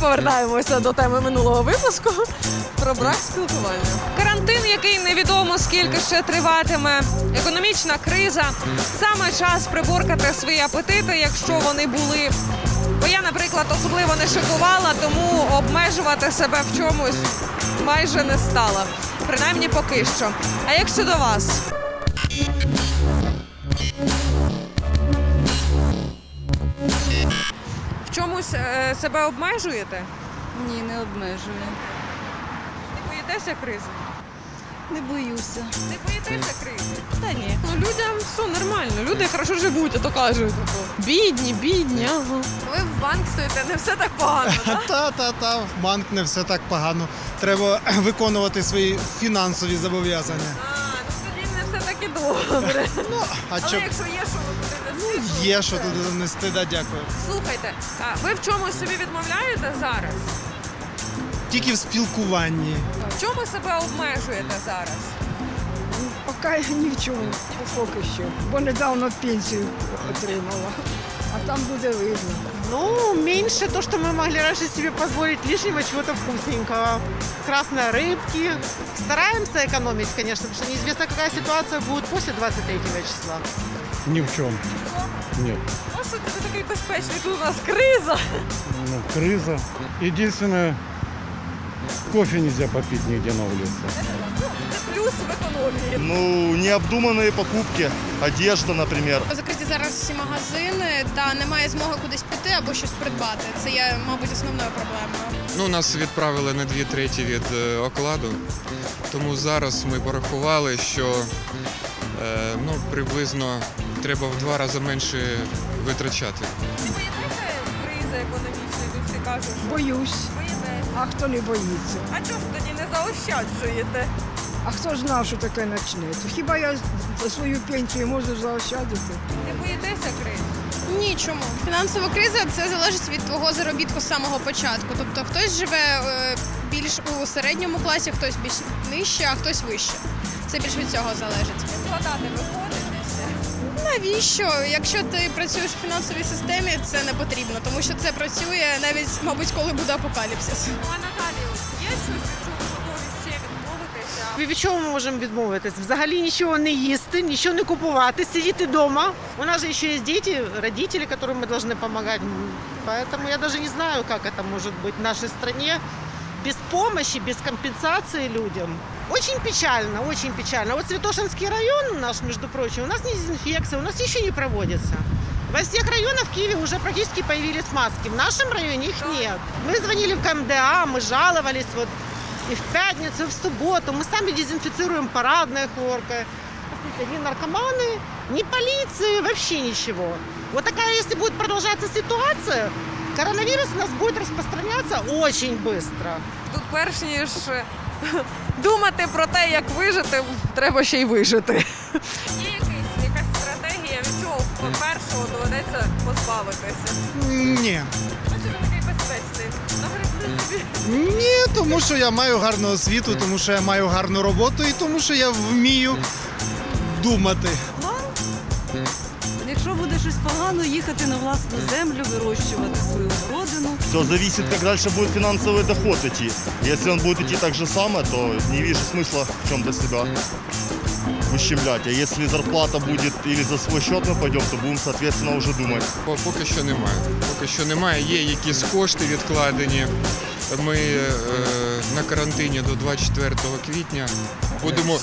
Повертаємося до теми минулого випуску про брак спілкування. Карантин, який невідомо скільки ще триватиме, економічна криза. Саме час приборкати свої апетити, якщо вони були. Бо я, наприклад, особливо не шикувала, тому обмежувати себе в чомусь майже не стала. Принаймні поки що. А як щодо вас? Чомусь е, себе обмежуєте? Ні, не обмежую. Не боїтеся кризи? Не боюся. Не боїтеся кризи? Та ні. Ну людям все нормально. Люди хорошо живуть, а то кажуть. типу, Бідні, бідні. Ага. Ви в банк стоїте, не все так погано. так? Та, та, та, в банк не все так погано. Треба виконувати свої фінансові зобов'язання. І добре. Ну, а Але що якщо є, що ви будете нести, є, що туди донести, да, дякую. Слухайте, а ви в чомусь собі відмовляєте зараз? Тільки в спілкуванні. В чому себе обмежуєте зараз? Поки ні в чому, поки що. Бо недавно пенсію отримала. А там буде видно. Ну, меньше то, что мы могли раньше себе позволить, лишнего чего-то вкусненького. Красной рыбки. Стараемся экономить, конечно, потому что неизвестно, какая ситуация будет после 23 числа. Ни в чем. Нет. Ну що ти такий безпечний? Тут у нас криза. Ну, криза. Единственное, кофе нельзя попить нигде на улице. Плюс в економії. Ну, необдуманные покупки, одежда, например. Закриті зараз всі магазини та немає змоги кудись піти або щось придбати. Це є, мабуть, основною проблемою. Ну, нас відправили на дві треті від е, окладу, тому зараз ми порахували, що е, ну, приблизно треба в два рази менше витрачати. Не боїтеся кризи економічної? Тут всі кажуть, що Боюсь. боїтеся. А хто не боїться? А чого ж тоді не заощаджуєте? А хто ж знав, що таке почнеться? Хіба я за свою пенсію можу заощадити? Не боїтеся кризи? Ні, чому? Фінансова криза це залежить від твого заробітку з самого початку. Тобто хтось живе е, більш у середньому класі, хтось більш нижче, а хтось вище. Це більш від цього залежить. Складати виходитеся. Навіщо? Якщо ти працюєш в фінансовій системі, це не потрібно, тому що це працює навіть, мабуть, коли буде апокаліпсис. Від чого ми можемо відмовитись? Взагалі нічого не їсти, нічого не купувати, сидіти вдома. У нас же ще є діти, родители, которым мы должны помогать. Поэтому я даже не знаю, как это может быть в нашей стране без помощи, без компенсации людям. Очень печально, очень печально. Вот Святошинский район наш, между прочим, у нас не дезинфекция, у нас еще не проводится. Во всех районах в Киеве уже практически появились маски. В нашем районе их нет. Мы звонили в КМДА, мы жаловались вот и в пятницу, и в субботу. Мы сами дезинфицируем парадные хлоркой. Посмотрите, ни наркоманы, ни полиции, вообще ничего. Вот такая, если будет продолжаться ситуация, коронавирус у нас будет распространяться очень быстро. Тут перш ніж е, думати про те, як вижити, треба ще й вижити. Є якийсь, якась стратегія, від чого першого доведеться позбавитися? Ні. А чому ви такий безпечний? Нагребли собі. Ні, тому що я маю гарну освіту, тому що я маю гарну роботу і тому що я вмію думати. Якщо буде щось погано, їхати на власну землю, вирощувати свою родину. Все зависит, как дальше будет финансовый доход идти. Если он будет идти так же само, то не вижу смысла в чем-то себя ущемлять. А если зарплата будет или за свой счет мы пойдем, то будем, соответственно, уже думать. По- Поки що немає. Поки що немає. Є якісь кошти відкладені. Ми е, на карантині до 24 квітня. Будемо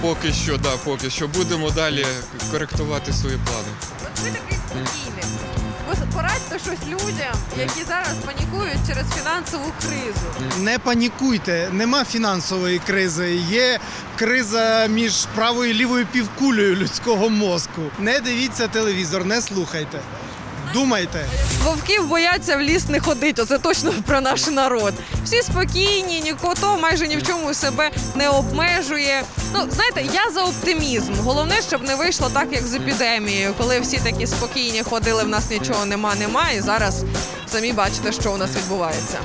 поки що, да, поки що будемо далі коректувати свої плани. От ви такий спокійний. Порадьте щось людям, які зараз панікують через фінансову кризу. Не панікуйте, нема фінансової кризи. Є криза між правою і лівою півкулею людського мозку. Не дивіться телевізор, не слухайте. Думайте. Вовків бояться в ліс не ходить. Оце точно про наш народ. Всі спокійні, ніхто майже ні в чому себе не обмежує. Ну знаєте, я за оптимізм. Головне, щоб не вийшло так, як з епідемією, коли всі такі спокійні ходили, в нас нічого нема, нема. І зараз самі бачите, що у нас відбувається.